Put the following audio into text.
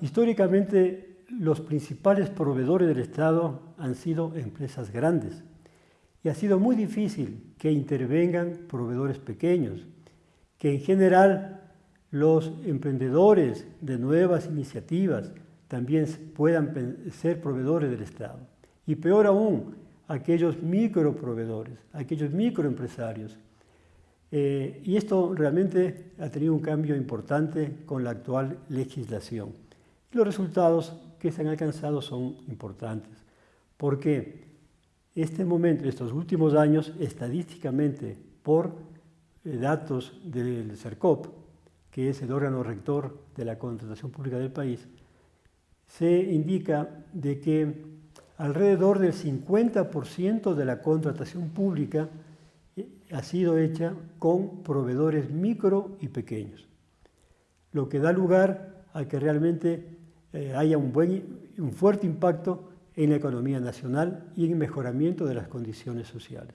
históricamente los principales proveedores del Estado han sido empresas grandes y ha sido muy difícil que intervengan proveedores pequeños, que en general los emprendedores de nuevas iniciativas también puedan ser proveedores del Estado. Y peor aún, aquellos microproveedores, aquellos microempresarios. Eh, y esto realmente ha tenido un cambio importante con la actual legislación. Los resultados que se han alcanzado son importantes, porque este momento, estos últimos años, estadísticamente, por eh, datos del CERCOP, que es el órgano rector de la contratación pública del país, se indica de que alrededor del 50% de la contratación pública eh, ha sido hecha con proveedores micro y pequeños, lo que da lugar a que realmente eh, haya un, buen, un fuerte impacto en la economía nacional y en el mejoramiento de las condiciones sociales.